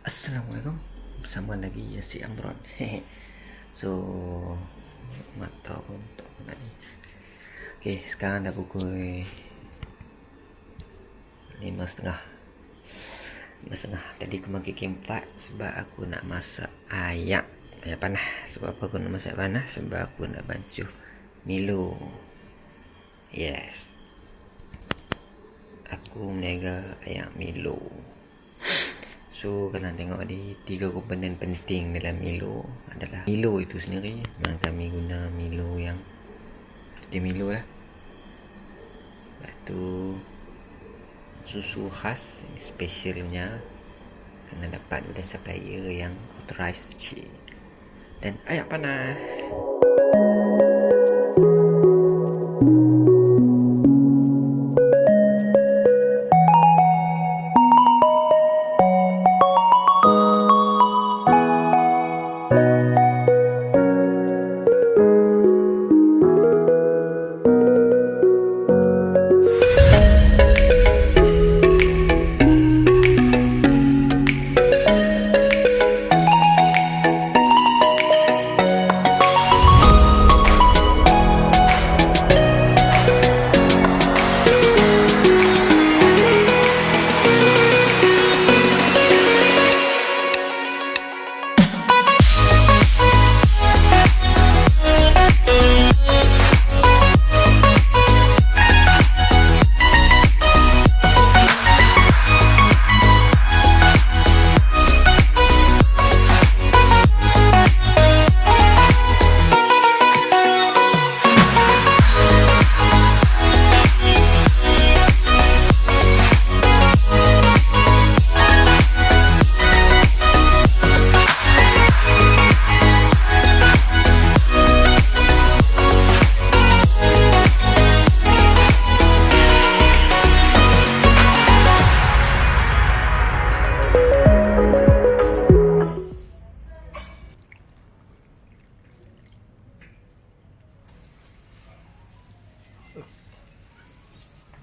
Assalamualaikum. Bersama lagi Yasi Amron. So Mata pun tak pernah ni Okay sekarang dah pukul Lima setengah. Lima setengah. Tadi aku makan kempat Sebab aku nak masak ayam Ayam panas Sebab apa aku nak masak panas Sebab aku nak bancuh Milo. Yes. Aku meniaga ayam Milo So kena tengok di tiga komponen penting dalam Milo adalah Milo itu sendiri. Memang kami guna Milo yang dia Milo lah. Lepas tu susu khas specialnya kena dapat dari supplier yang authorized cik. Dan ayam panas.